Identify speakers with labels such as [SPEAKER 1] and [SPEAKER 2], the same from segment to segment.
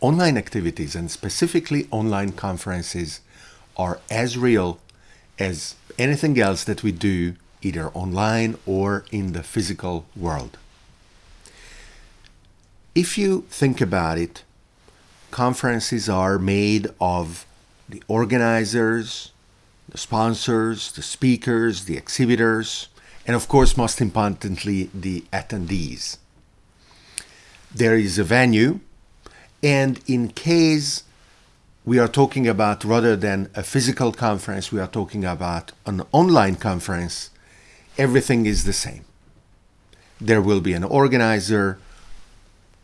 [SPEAKER 1] online activities and specifically online conferences are as real as anything else that we do either online or in the physical world. If you think about it, conferences are made of the organizers, the sponsors, the speakers, the exhibitors, and of course, most importantly, the attendees. There is a venue, and in case we are talking about rather than a physical conference, we are talking about an online conference, everything is the same. There will be an organizer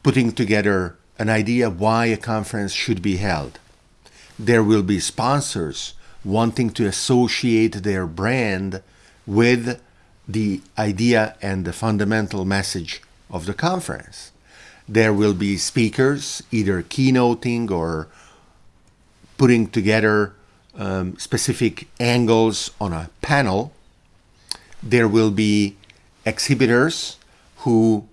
[SPEAKER 1] putting together an idea why a conference should be held. There will be sponsors wanting to associate their brand with the idea and the fundamental message of the conference. There will be speakers either keynoting or putting together um, specific angles on a panel. There will be exhibitors who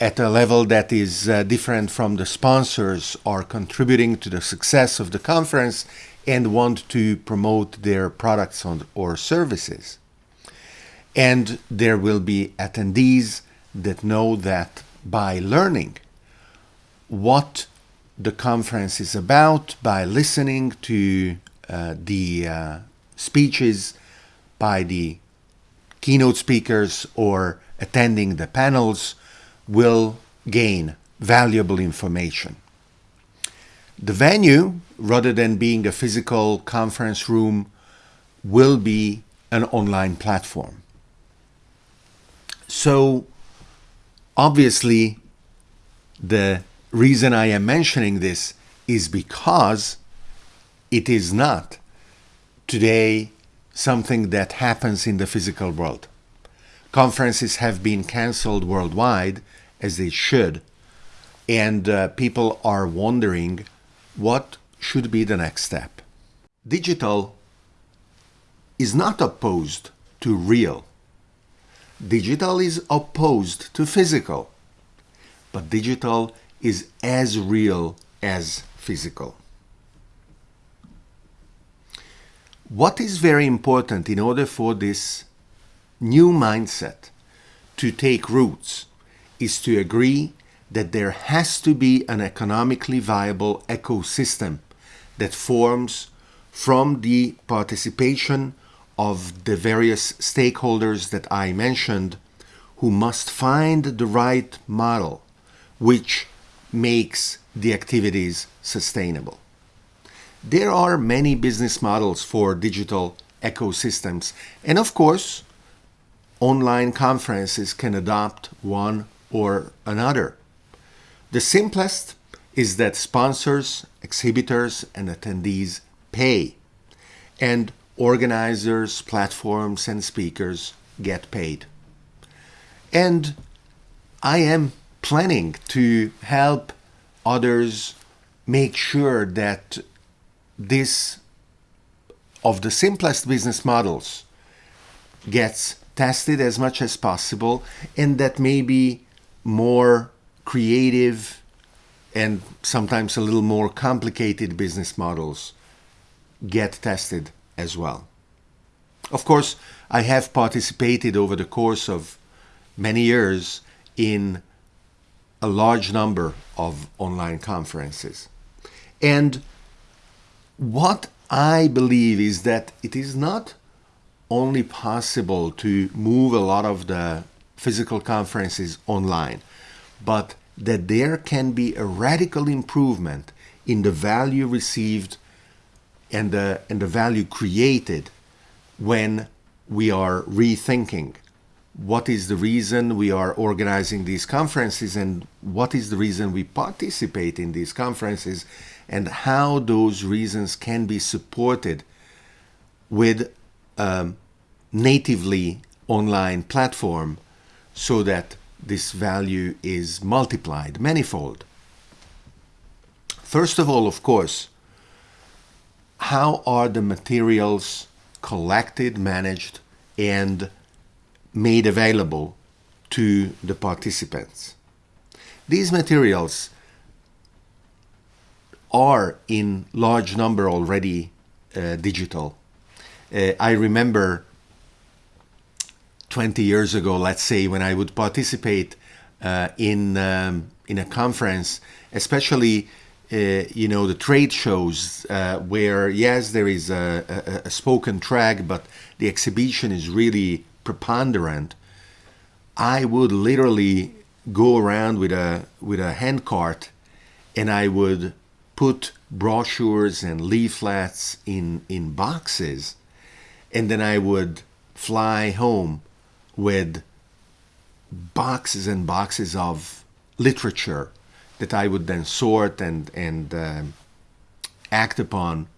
[SPEAKER 1] at a level that is uh, different from the sponsors are contributing to the success of the conference and want to promote their products or services. And there will be attendees that know that by learning what the conference is about, by listening to uh, the uh, speeches by the keynote speakers or attending the panels, will gain valuable information. The venue, rather than being a physical conference room, will be an online platform. So, obviously, the reason I am mentioning this is because it is not today something that happens in the physical world. Conferences have been cancelled worldwide, as they should, and uh, people are wondering what should be the next step. Digital is not opposed to real. Digital is opposed to physical, but digital is as real as physical. What is very important in order for this new mindset to take roots is to agree that there has to be an economically viable ecosystem that forms from the participation of the various stakeholders that I mentioned who must find the right model which makes the activities sustainable. There are many business models for digital ecosystems and of course online conferences can adopt one or another. The simplest is that sponsors, exhibitors, and attendees pay, and organizers, platforms, and speakers get paid. And I am planning to help others make sure that this of the simplest business models gets tested as much as possible and that maybe more creative and sometimes a little more complicated business models get tested as well. Of course, I have participated over the course of many years in a large number of online conferences. And what I believe is that it is not only possible to move a lot of the physical conferences online but that there can be a radical improvement in the value received and the, and the value created when we are rethinking what is the reason we are organizing these conferences and what is the reason we participate in these conferences and how those reasons can be supported with a natively online platform so that this value is multiplied manifold. First of all, of course, how are the materials collected, managed, and made available to the participants? These materials are in large number already uh, digital. Uh, I remember 20 years ago, let's say, when I would participate uh, in um, in a conference, especially uh, you know the trade shows uh, where yes there is a, a, a, spoken track, but the exhibition is really preponderant. I would literally go around with a with a hand cart, and I would put brochures and leaflets in in boxes, and then I would fly home with boxes and boxes of literature that I would then sort and and uh, act upon.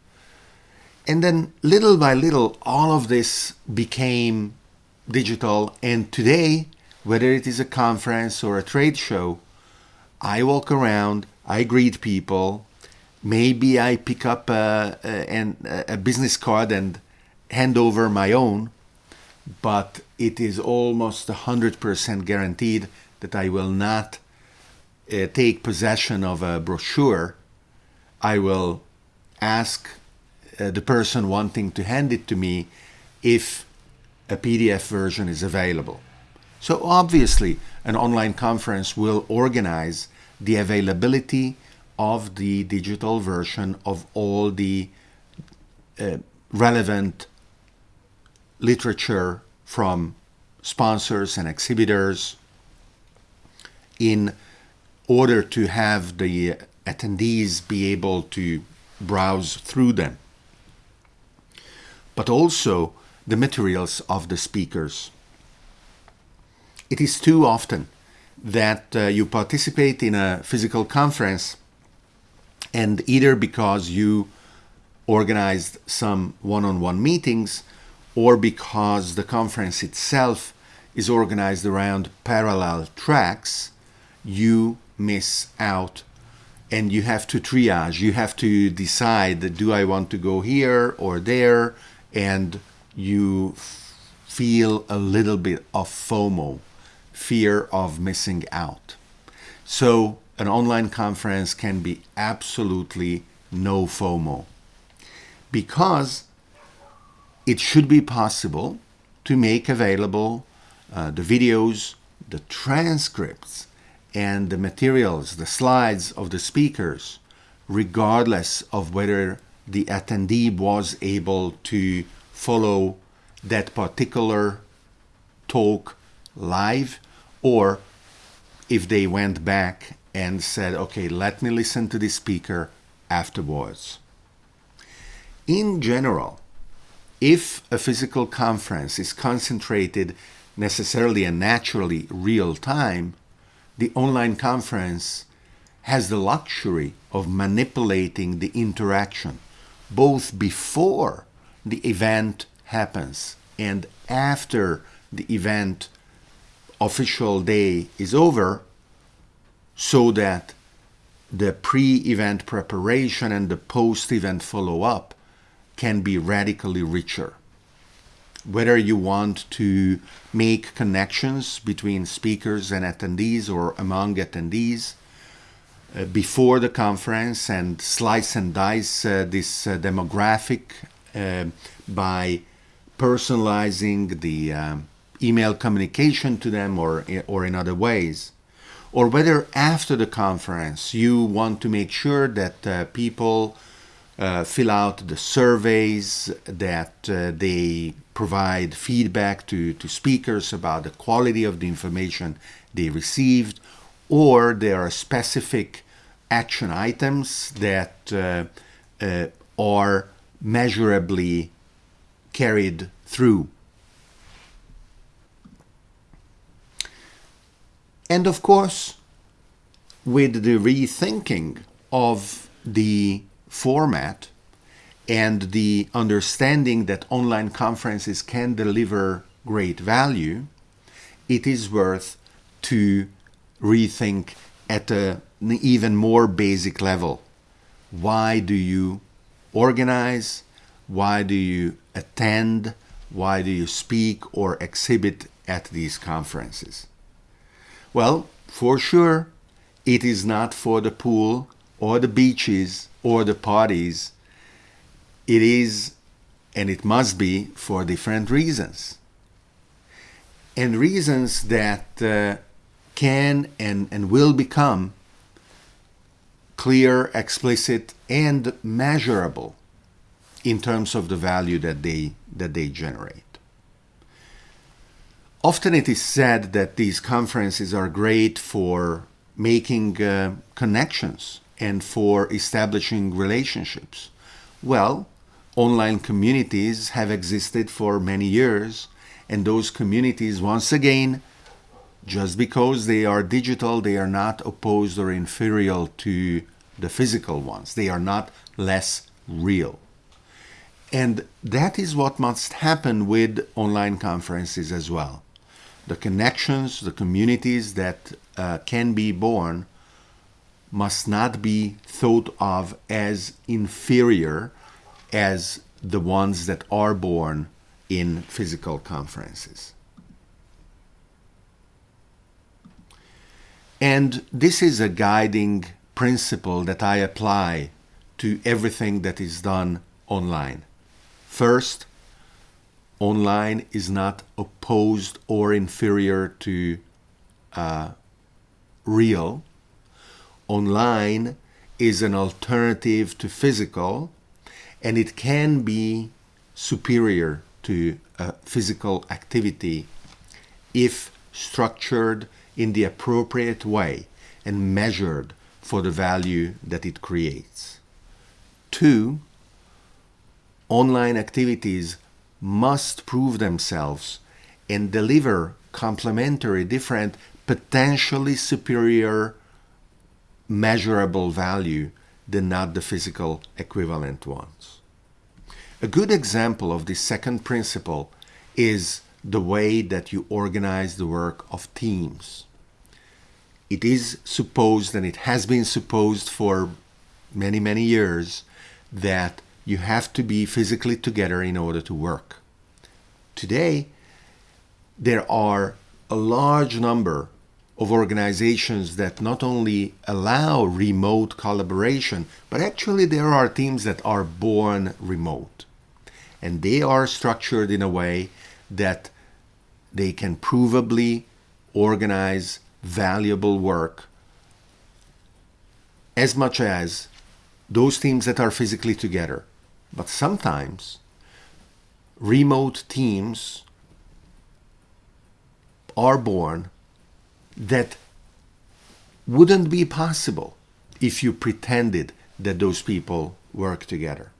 [SPEAKER 1] And then little by little, all of this became digital. And today, whether it is a conference or a trade show, I walk around, I greet people. Maybe I pick up a, a, a business card and hand over my own, but it is almost 100% guaranteed that I will not uh, take possession of a brochure, I will ask uh, the person wanting to hand it to me if a PDF version is available. So obviously, an online conference will organize the availability of the digital version of all the uh, relevant literature from sponsors and exhibitors in order to have the attendees be able to browse through them, but also the materials of the speakers. It is too often that uh, you participate in a physical conference and either because you organized some one-on-one -on -one meetings or because the conference itself is organized around parallel tracks, you miss out and you have to triage you have to decide do i want to go here or there and you feel a little bit of fomo fear of missing out. So an online conference can be absolutely no fomo because it should be possible to make available uh, the videos the transcripts and the materials, the slides of the speakers, regardless of whether the attendee was able to follow that particular talk live or if they went back and said, okay, let me listen to the speaker afterwards. In general, if a physical conference is concentrated necessarily and naturally real time, the online conference has the luxury of manipulating the interaction both before the event happens. And after the event official day is over so that the pre-event preparation and the post-event follow-up can be radically richer. Whether you want to make connections between speakers and attendees or among attendees uh, before the conference and slice and dice uh, this uh, demographic by personalizing the um, email communication to them or, or in other ways. Or whether after the conference you want to make sure that uh, people uh, fill out the surveys, that uh, they provide feedback to, to speakers about the quality of the information they received, or there are specific action items that uh, uh are measurably carried through. And of course, with the rethinking of the format and the understanding that online conferences can deliver great value, it is worth to rethink at a, an even more basic level. Why do you organize? Why do you attend? Why do you speak or exhibit at these conferences? Well, for sure, it is not for the pool or the beaches or the parties, it is and it must be for different reasons. And reasons that uh, can and, and will become clear, explicit, and measurable in terms of the value that they, that they generate. Often it is said that these conferences are great for making uh, connections and for establishing relationships. Well, online communities have existed for many years, and those communities, once again, just because they are digital, they are not opposed or inferior to the physical ones. They are not less real. And that is what must happen with online conferences as well. The connections, the communities that uh, can be born must not be thought of as inferior as the ones that are born in physical conferences. And this is a guiding principle that I apply to everything that is done online. First, online is not opposed or inferior to uh, real. Online is an alternative to physical and it can be superior to a physical activity if structured in the appropriate way and measured for the value that it creates. Two, online activities must prove themselves and deliver complementary, different, potentially superior measurable value than not the physical equivalent ones. A good example of this second principle is the way that you organize the work of teams. It is supposed, and it has been supposed for many, many years, that you have to be physically together in order to work. Today, there are a large number of organizations that not only allow remote collaboration, but actually there are teams that are born remote. And they are structured in a way that they can provably organize valuable work as much as those teams that are physically together. But sometimes remote teams are born that wouldn't be possible if you pretended that those people work together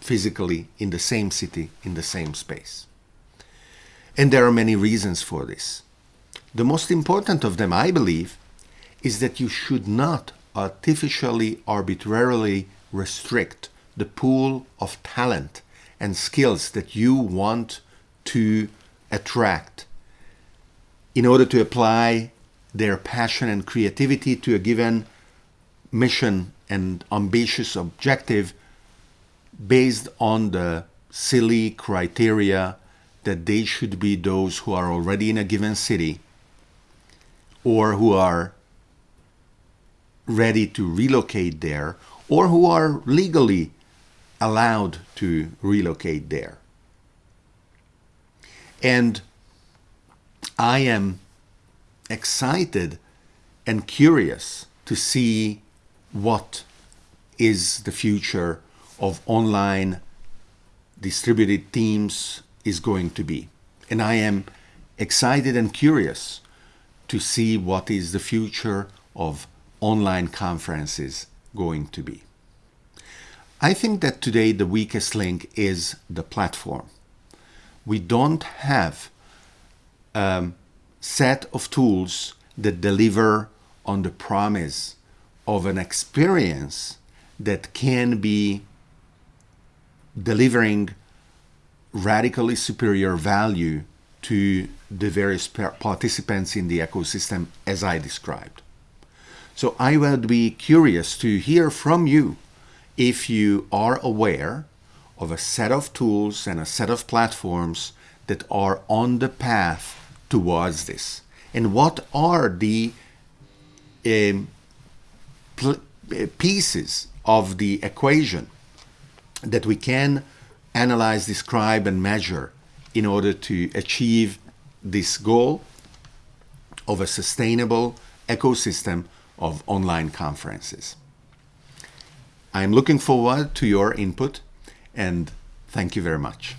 [SPEAKER 1] physically in the same city, in the same space. And there are many reasons for this. The most important of them, I believe, is that you should not artificially, arbitrarily restrict the pool of talent and skills that you want to attract in order to apply their passion and creativity to a given mission and ambitious objective based on the silly criteria that they should be those who are already in a given city or who are ready to relocate there or who are legally allowed to relocate there. And I am excited and curious to see what is the future of online distributed teams is going to be. And I am excited and curious to see what is the future of online conferences going to be. I think that today the weakest link is the platform. We don't have a set of tools that deliver on the promise of an experience that can be delivering radically superior value to the various participants in the ecosystem as I described. So I would be curious to hear from you if you are aware of a set of tools and a set of platforms that are on the path towards this. And what are the um, pieces of the equation that we can analyze, describe, and measure in order to achieve this goal of a sustainable ecosystem of online conferences. I am looking forward to your input and thank you very much.